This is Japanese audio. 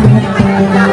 あ!